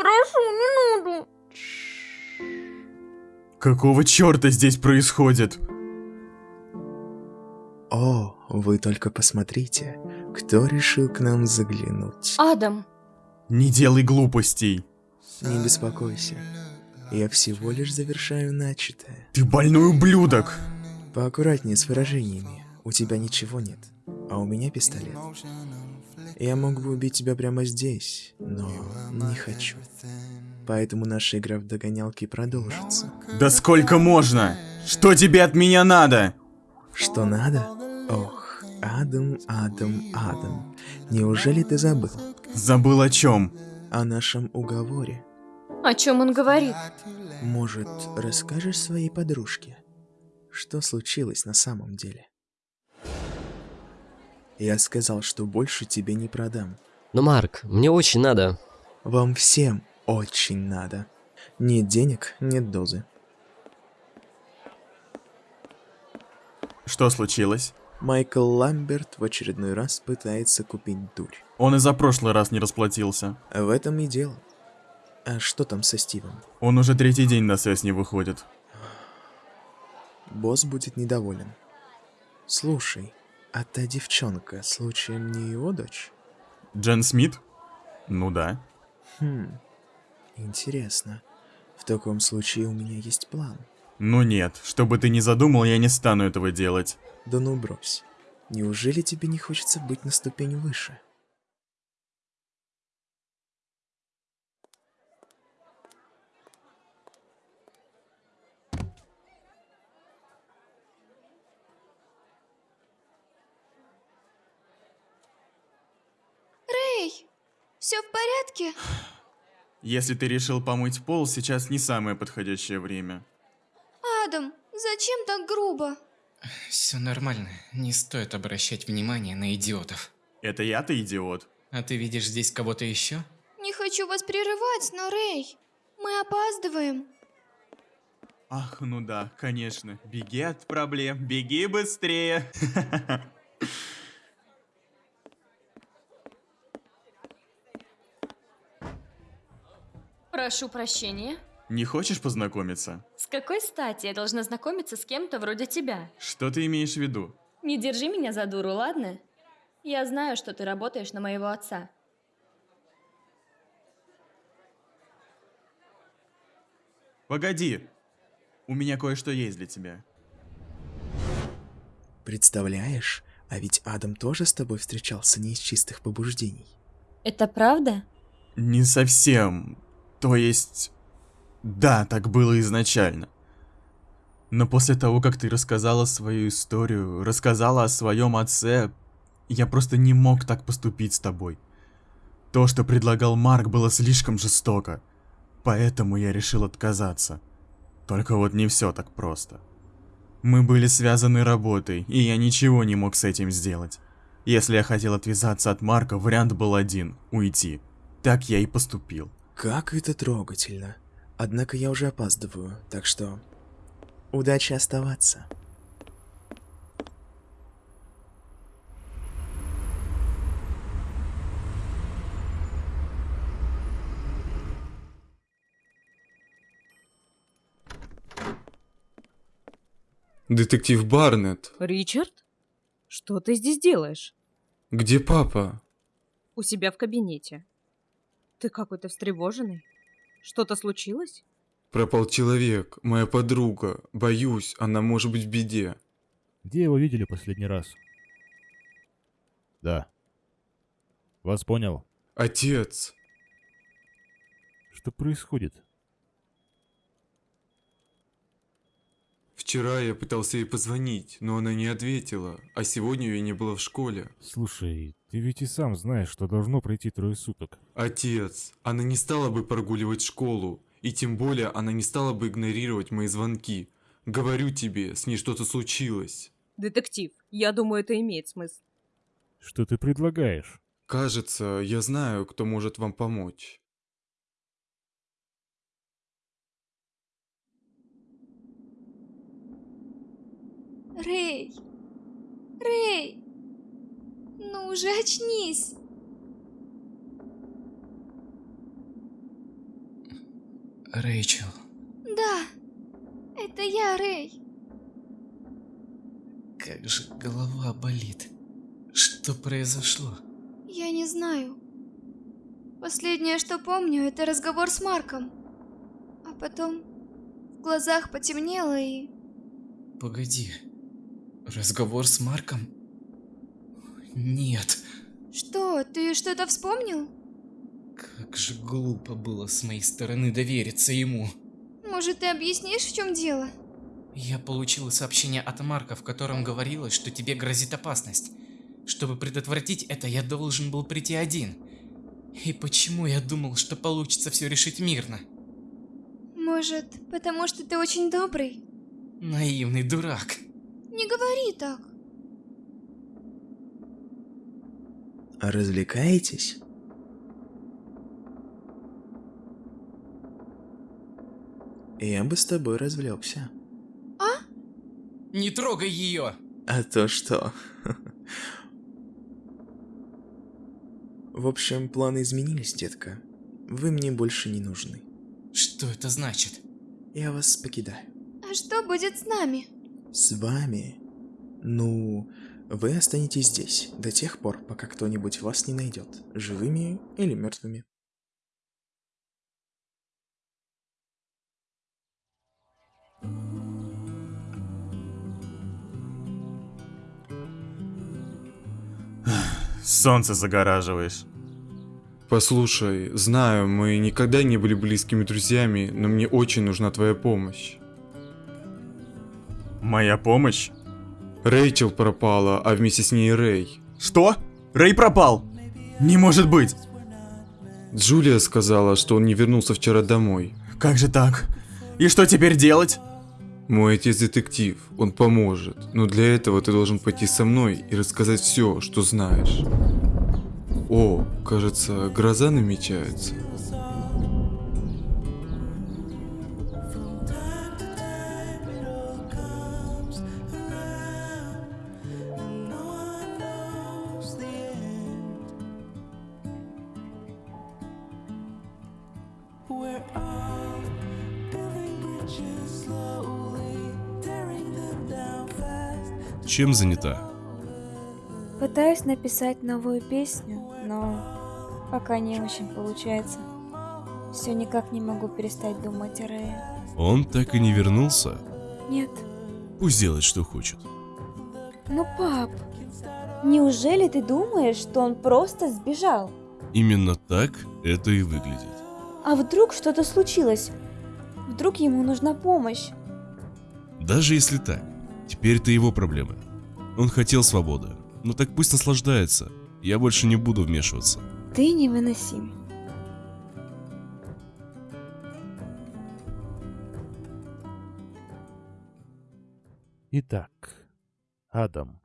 Прошу, не надо. Какого черта здесь происходит? О, вы только посмотрите, кто решил к нам заглянуть. Адам, Не делай глупостей. Не беспокойся, я всего лишь завершаю начатое. Ты больной ублюдок. Поаккуратнее с выражениями, у тебя ничего нет, а у меня пистолет. Я мог бы убить тебя прямо здесь, но не хочу. Поэтому наша игра в догонялки продолжится. Да сколько можно? Что тебе от меня надо? Что надо? Ох, Адам, Адам, Адам. Неужели ты забыл Забыл о чем? о нашем уговоре? о чем он говорит? Может, расскажешь своей подружке, что случилось на самом деле? Я сказал, что больше тебе не продам. Но, Марк, мне очень надо. Вам всем очень надо. Нет денег, нет дозы. Что случилось? Майкл Ламберт в очередной раз пытается купить дурь. Он и за прошлый раз не расплатился. В этом и дело. А что там со Стивом? Он уже третий день на связь не выходит. Босс будет недоволен. Слушай, а та девчонка, случаем не его дочь? Джен Смит? Ну да. Хм, интересно. В таком случае у меня есть план. Ну нет, что бы ты ни задумал, я не стану этого делать. Да ну брось. Неужели тебе не хочется быть на ступень выше? Эй, все в порядке? Если ты решил помыть пол, сейчас не самое подходящее время. Адам, зачем так грубо? Все нормально, не стоит обращать внимание на идиотов. Это я-то идиот. А ты видишь здесь кого-то еще? Не хочу вас прерывать, но Рэй, мы опаздываем. Ах, ну да, конечно. Беги от проблем, беги быстрее. Прошу прощения. Не хочешь познакомиться? С какой стати я должна знакомиться с кем-то вроде тебя? Что ты имеешь в виду? Не держи меня за дуру, ладно? Я знаю, что ты работаешь на моего отца. Погоди. У меня кое-что есть для тебя. Представляешь, а ведь Адам тоже с тобой встречался не из чистых побуждений. Это правда? Не совсем. То есть... Да, так было изначально. Но после того, как ты рассказала свою историю, рассказала о своем отце, я просто не мог так поступить с тобой. То, что предлагал Марк, было слишком жестоко. Поэтому я решил отказаться. Только вот не все так просто. Мы были связаны работой, и я ничего не мог с этим сделать. Если я хотел отвязаться от Марка, вариант был один – уйти. Так я и поступил. Как это трогательно. Однако я уже опаздываю, так что... Удачи оставаться. Детектив Барнетт, Ричард? Что ты здесь делаешь? где папа? У себя в кабинете. Ты какой-то встревоженный? Что-то случилось? Пропал человек, моя подруга. Боюсь, она может быть в беде. Где его видели последний раз? Да. Вас понял. Отец, Что происходит? Вчера я пытался ей позвонить, но она не ответила, а сегодня ее не было в школе. Слушай, ты ведь и сам знаешь, что должно пройти трое суток. Отец, она не стала бы прогуливать школу, и тем более она не стала бы игнорировать мои звонки. Говорю тебе, с ней что-то случилось. Детектив, я думаю, это имеет смысл. Что ты предлагаешь? Кажется, я знаю, кто может вам помочь. Рэй! Рэй! Ну уже очнись! Рэйчел, Да, это я, Рэй. как же голова болит. Что произошло? Я не знаю. Последнее, что помню, это разговор с Марком. А потом в глазах потемнело и... Погоди. Разговор с Марком? Нет. Что, ты что-то вспомнил? Как же глупо было с моей стороны довериться ему. Может, ты объяснишь, в чем дело? Я получила сообщение от Марка, в котором говорилось, что тебе грозит опасность. Чтобы предотвратить это, я должен был прийти один. И почему я думал, что получится все решить мирно? Может, потому что ты очень добрый? Наивный дурак. Не говори так. А развлекаетесь? Я бы с тобой развлекся. Не трогай ее! А то что? В общем, планы изменились, детка. Вы мне больше не нужны. Что это значит? Я вас покидаю. А что будет с нами? С вами? Ну, вы останетесь здесь до тех пор, пока кто-нибудь вас не найдет, живыми или мертвыми. Солнце загораживаешь. Послушай, знаю, мы никогда не были близкими друзьями, но мне очень нужна твоя помощь. Моя помощь? Рэйчел пропала, а вместе с ней Рэй. Что? Рэй пропал? Не может быть! Джулия сказала, что он не вернулся вчера домой. Как же так? И что теперь делать? Мой отец детектив, он поможет, но для этого ты должен пойти со мной и рассказать все, что знаешь. О, кажется, гроза намечается. Чем занята? Пытаюсь написать новую песню, но пока не очень получается. Все никак не могу перестать думать о Рэе. Он так и не вернулся? Нет. Пусть делает, что хочет. Ну, пап, неужели ты думаешь, что он просто сбежал? Именно так это и выглядит. А вдруг что-то случилось? Вдруг ему нужна помощь? Даже если так, теперь это его проблемы. Он хотел свободы. Ну так пусть наслаждается. Я больше не буду вмешиваться. Ты невыносим. Итак, Адам,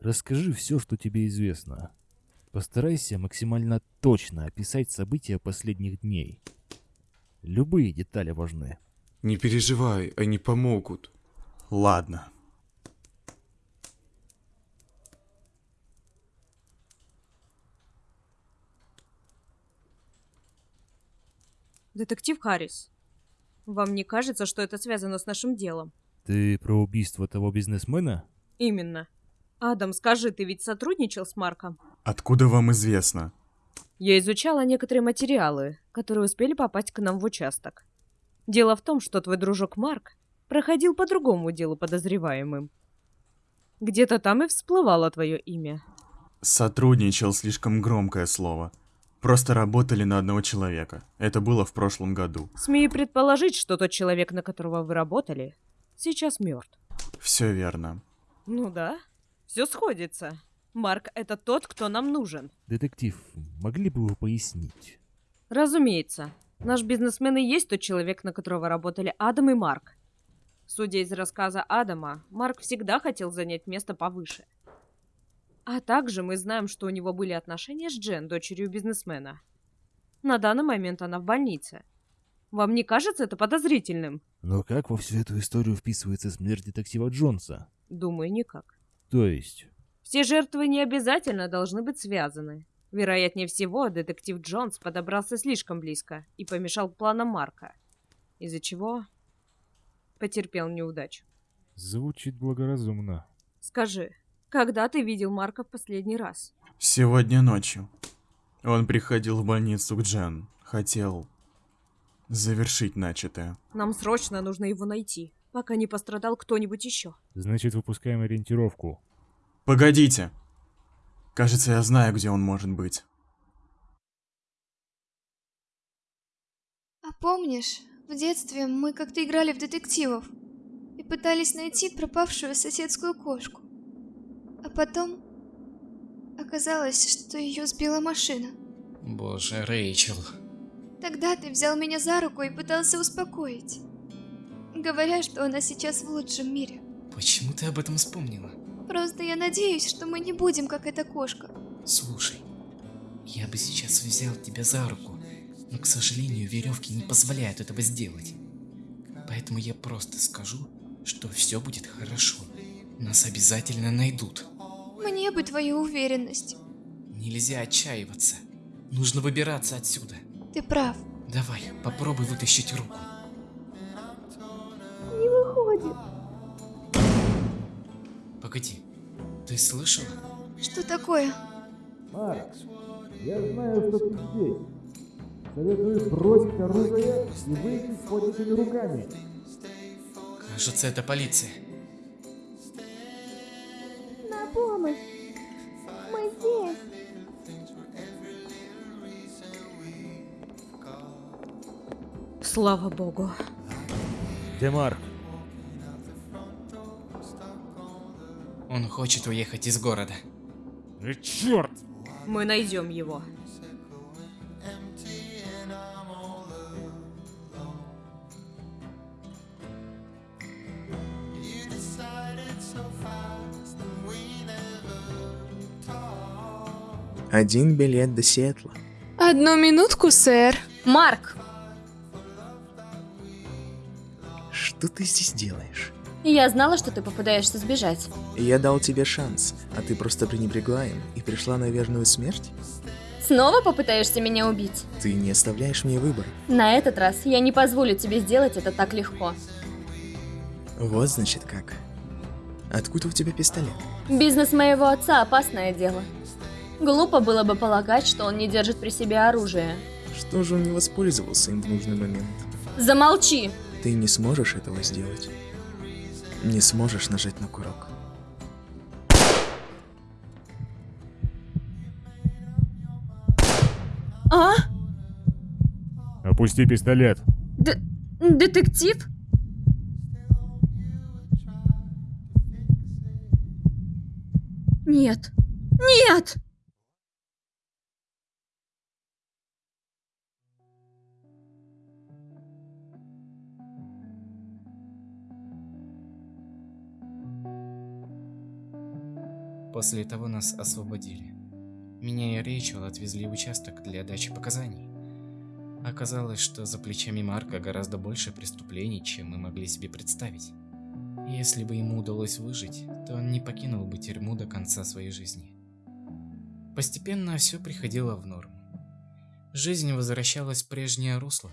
расскажи все, что тебе известно. Постарайся максимально точно описать события последних дней. Любые детали важны. Не переживай, они помогут. Ладно. Детектив Харрис, вам не кажется, что это связано с нашим делом? Ты про убийство того бизнесмена? Именно. Адам, скажи, ты ведь сотрудничал с Марком? Откуда вам известно? Я изучала некоторые материалы, которые успели попасть к нам в участок. Дело в том, что твой дружок Марк проходил по другому делу подозреваемым. Где-то там и всплывало твое имя. Сотрудничал слишком громкое слово. Просто работали на одного человека. Это было в прошлом году. Смею предположить, что тот человек, на которого вы работали, сейчас мертв. Все верно. Ну да, все сходится. Марк — это тот, кто нам нужен. Детектив, могли бы вы пояснить? Разумеется. Наш бизнесмен и есть тот человек, на которого работали Адам и Марк. Судя из рассказа Адама, Марк всегда хотел занять место повыше. А также мы знаем, что у него были отношения с Джен, дочерью бизнесмена. На данный момент она в больнице. Вам не кажется это подозрительным? Но как во всю эту историю вписывается смерть детектива Джонса? Думаю, никак. То есть... Все жертвы не обязательно должны быть связаны. Вероятнее всего, детектив Джонс подобрался слишком близко и помешал планам Марка. из-за чего потерпел неудачу. Звучит благоразумно. Скажи, когда ты видел Марка в последний раз? Сегодня ночью. Он приходил в больницу к Джен. Хотел завершить начатое. Нам срочно нужно его найти, пока не пострадал кто-нибудь еще. Значит, выпускаем ориентировку. Погодите. Кажется, я знаю, где он может быть. А помнишь, в детстве мы как-то играли в детективов и пытались найти пропавшую соседскую кошку. Потом оказалось, что ее сбила машина. Боже, Рэйчел. Тогда ты взял меня за руку и пытался успокоить, говоря, что она сейчас в лучшем мире. Почему ты об этом вспомнила? Просто я надеюсь, что мы не будем как эта кошка. Слушай, я бы сейчас взял тебя за руку, но, к сожалению, веревки не позволяют этого сделать. Поэтому я просто скажу, что все будет хорошо. Нас обязательно найдут. Мне бы твою уверенность. Нельзя отчаиваться. Нужно выбираться отсюда. Ты прав. Давай, попробуй вытащить руку. Не выходит. Погоди, ты слышала? Что такое? Марк, я знаю, что ты здесь. Советую бросить оружие и выйти с поднятыми руками. Кажется, это полиция. Слава богу. Где Марк? Он хочет уехать из города. Э, черт! Мы найдем его. Один билет до Сиэтла. Одну минутку, сэр. Марк! Что ты здесь делаешь? Я знала, что ты попытаешься сбежать. Я дал тебе шанс, а ты просто пренебрегла им и пришла на верную смерть? Снова попытаешься меня убить? Ты не оставляешь мне выбора. На этот раз я не позволю тебе сделать это так легко. Вот значит как. Откуда у тебя пистолет? Бизнес моего отца – опасное дело. Глупо было бы полагать, что он не держит при себе оружие. Что же он не воспользовался им в нужный момент? Замолчи! Ты не сможешь этого сделать. Не сможешь нажать на курок. А? Опусти пистолет. Д детектив? Нет. Нет! После того нас освободили. Меня и Рэйчел отвезли в участок для дачи показаний. Оказалось, что за плечами Марка гораздо больше преступлений, чем мы могли себе представить. Если бы ему удалось выжить, то он не покинул бы тюрьму до конца своей жизни. Постепенно все приходило в норму. Жизнь возвращалась в прежнее русло.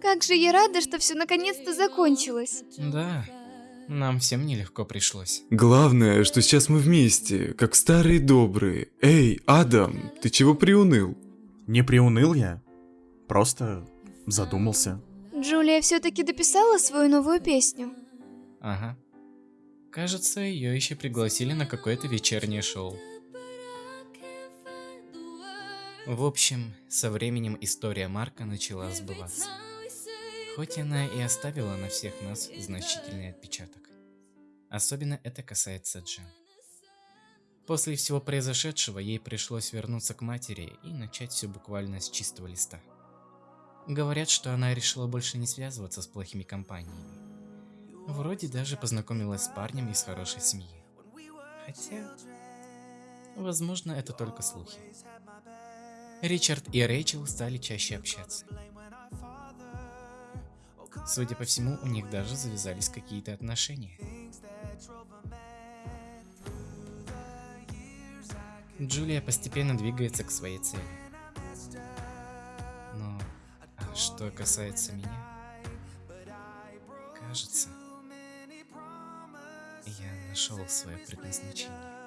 Как же я рада, что все наконец-то закончилось. Да, нам всем нелегко пришлось. Главное, что сейчас мы вместе, как старые добрые. Эй, Адам, ты чего приуныл? Не приуныл я. Просто задумался. Джулия все-таки дописала свою новую песню. Ага. Кажется, ее еще пригласили на какое-то вечернее шоу. В общем, со временем история Марка начала сбываться. Хоть она и оставила на всех нас значительный отпечаток. Особенно это касается Джен. После всего произошедшего ей пришлось вернуться к матери и начать все буквально с чистого листа. Говорят, что она решила больше не связываться с плохими компаниями. Вроде даже познакомилась с парнем из хорошей семьи. Хотя, возможно, это только слухи. Ричард и Рэйчел стали чаще общаться. Судя по всему, у них даже завязались какие-то отношения. Джулия постепенно двигается к своей цели. Но а что касается меня, кажется, я нашел свое предназначение.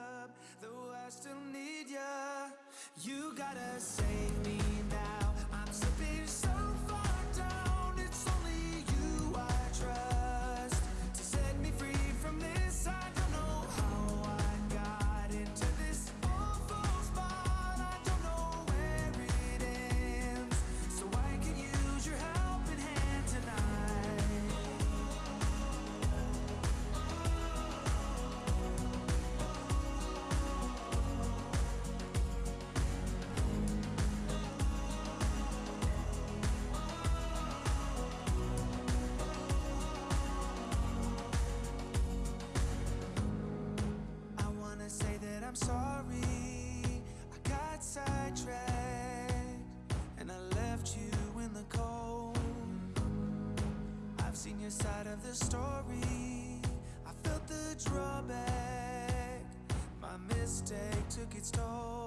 The story. I felt the drawback. My mistake took its toll.